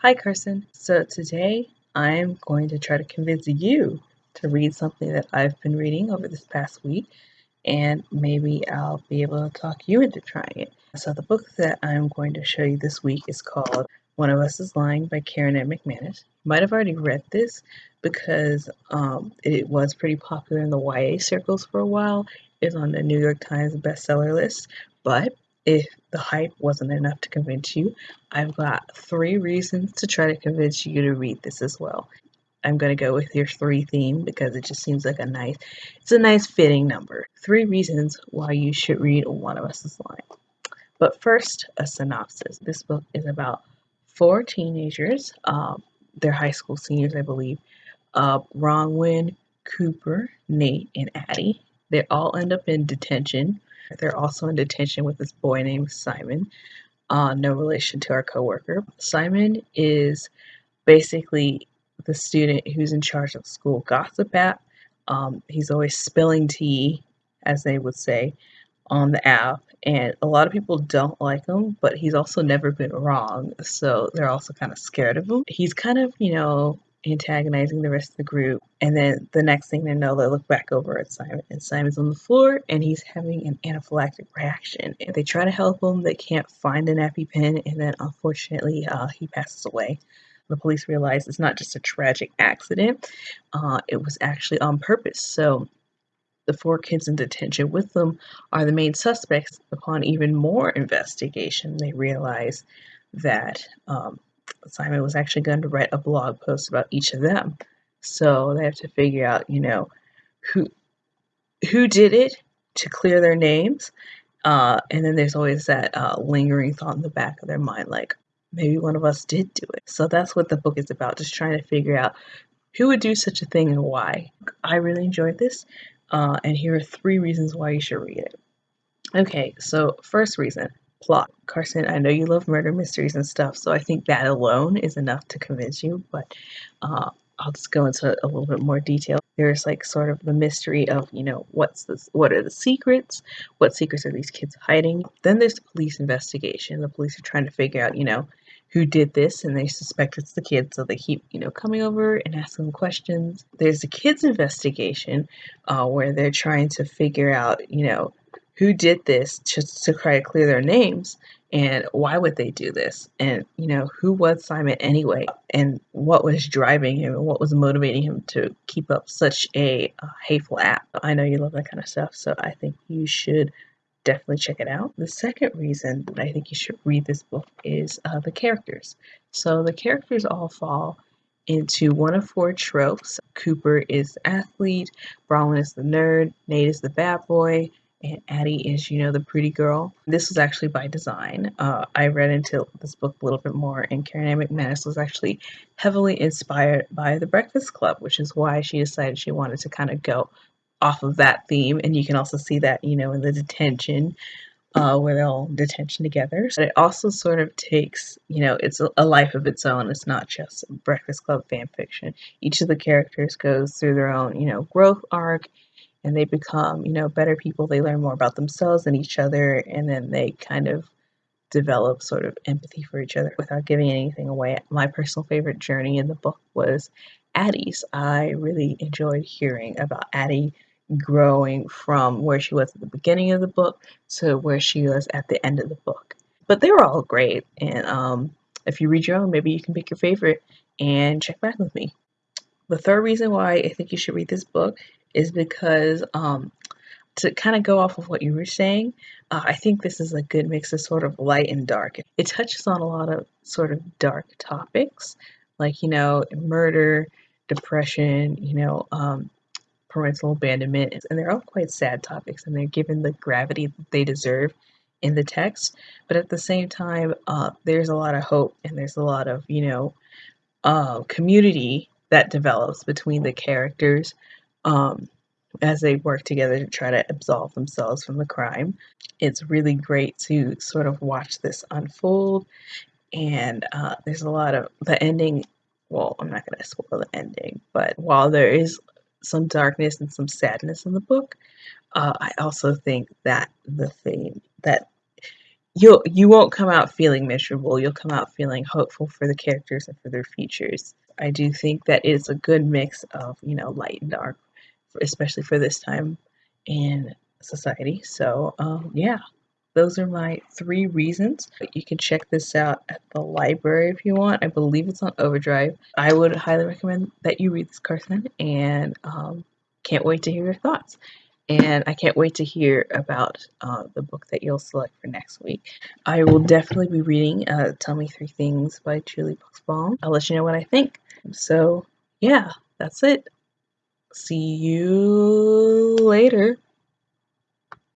Hi Carson. So today I'm going to try to convince you to read something that I've been reading over this past week and maybe I'll be able to talk you into trying it. So the book that I'm going to show you this week is called One of Us is Lying by Karen M. McManus. You might have already read this because um, it was pretty popular in the YA circles for a while. It's on the New York Times bestseller list, but if the hype wasn't enough to convince you, I've got three reasons to try to convince you to read this as well. I'm going to go with your three theme because it just seems like a nice, it's a nice fitting number. Three reasons why you should read One of Us is Lying. But first, a synopsis. This book is about four teenagers. Um, they're high school seniors, I believe. Uh, Bronwyn, Cooper, Nate, and Addy. They all end up in detention. They're also in detention with this boy named Simon. Uh, no relation to our coworker. Simon is basically the student who's in charge of school gossip app. Um, he's always spilling tea, as they would say, on the app. And a lot of people don't like him, but he's also never been wrong. So they're also kind of scared of him. He's kind of, you know, antagonizing the rest of the group. And then the next thing they know, they look back over at Simon, and Simon's on the floor and he's having an anaphylactic reaction. And they try to help him, they can't find an EpiPen, and then unfortunately, uh, he passes away the police realize it's not just a tragic accident, uh, it was actually on purpose. So the four kids in detention with them are the main suspects. Upon even more investigation, they realize that um, Simon was actually going to write a blog post about each of them. So they have to figure out, you know, who who did it to clear their names. Uh, and then there's always that uh, lingering thought in the back of their mind, like, maybe one of us did do it. So that's what the book is about, just trying to figure out who would do such a thing and why. I really enjoyed this, uh, and here are three reasons why you should read it. Okay, so first reason plot. Carson, I know you love murder mysteries and stuff, so I think that alone is enough to convince you, but uh, I'll just go into a little bit more detail. There's like sort of the mystery of, you know, what's this, what are the secrets? What secrets are these kids hiding? Then there's the police investigation. The police are trying to figure out, you know, who did this and they suspect it's the kids so they keep you know coming over and asking questions there's a kids investigation uh, where they're trying to figure out you know who did this just to try to clear their names and why would they do this and you know who was simon anyway and what was driving him and what was motivating him to keep up such a uh, hateful act i know you love that kind of stuff so i think you should definitely check it out. The second reason that I think you should read this book is uh, the characters. So the characters all fall into one of four tropes. Cooper is the athlete, Bronwyn is the nerd, Nate is the bad boy, Addy is, you know, the pretty girl. This was actually by design. Uh, I read into this book a little bit more, and Karen M. McManus was actually heavily inspired by The Breakfast Club, which is why she decided she wanted to kind of go off of that theme, and you can also see that you know in the detention uh, where they're all detention together. But it also sort of takes, you know, it's a, a, life of its own. It's not just Breakfast Club fan fiction. Each of the characters goes through their own, you know, growth arc and they become, you know, better people. They learn more about themselves and each other and then they kind of develop sort of empathy for each other without giving anything away. My personal favorite journey in the book was Addy's. I really enjoyed hearing about Addy growing from where she was at the beginning of the book to where she was at the end of the book. But they were all great. And um, if you read your own, maybe you can pick your favorite and check back with me. The third reason why I think you should read this book is because um, to kind of go off of what you were saying, uh, I think this is a good mix of sort of light and dark. It touches on a lot of sort of dark topics, like, you know, murder, depression, you know, um, parental abandonment, and they're all quite sad topics, and they're given the gravity that they deserve in the text. But at the same time, uh, there's a lot of hope, and there's a lot of you know uh, community that develops between the characters um, as they work together to try to absolve themselves from the crime. It's really great to sort of watch this unfold, and uh, there's a lot of the ending well, I'm not going to spoil the ending, but while there is some darkness and some sadness in the book. Uh, I also think that the theme that you'll you won't come out feeling miserable. You'll come out feeling hopeful for the characters and for their futures. I do think that it's a good mix of you know light and dark, especially for this time in society. So um, yeah, those are my three reasons. You can check this out at the library if you want. I believe it's on Overdrive. I would highly recommend that you read this, Carson, and um, can't wait to hear your thoughts. And I can't wait to hear about uh, the book that you'll select for next week. I will definitely be reading uh, Tell Me Three Things by Julie Buxbaum. I'll let you know what I think. So, yeah, that's it. See you later.